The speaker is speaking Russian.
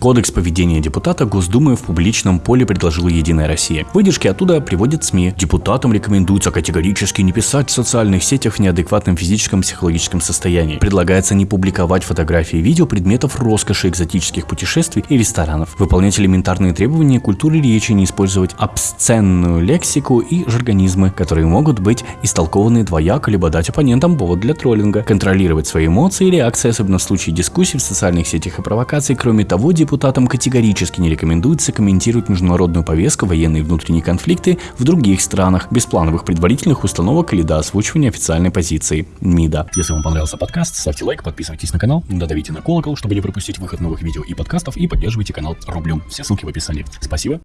Кодекс поведения депутата Госдумы в публичном поле предложила Единая Россия. Выдержки оттуда приводят СМИ. Депутатам рекомендуется категорически не писать в социальных сетях в неадекватном физическом психологическом состоянии. Предлагается не публиковать фотографии и видео предметов роскоши, экзотических путешествий и ресторанов. Выполнять элементарные требования культуры речи, не использовать обсценную лексику и жаргонизмы, которые могут быть истолкованы двояко, либо дать оппонентам повод для троллинга. Контролировать свои эмоции и реакции, особенно в случае дискуссий в социальных сетях и провокаций. Кроме того, депутатам категорически не рекомендуется комментировать международную повестку, военные и внутренние конфликты в других странах, без плановых предварительных установок или до озвучивания официальной позиции МИДа. Если вам понравился подкаст, ставьте лайк, подписывайтесь на канал, додавите на колокол, чтобы не пропустить выход новых видео и подкастов, и поддерживайте канал рублем. Все ссылки в описании. Спасибо.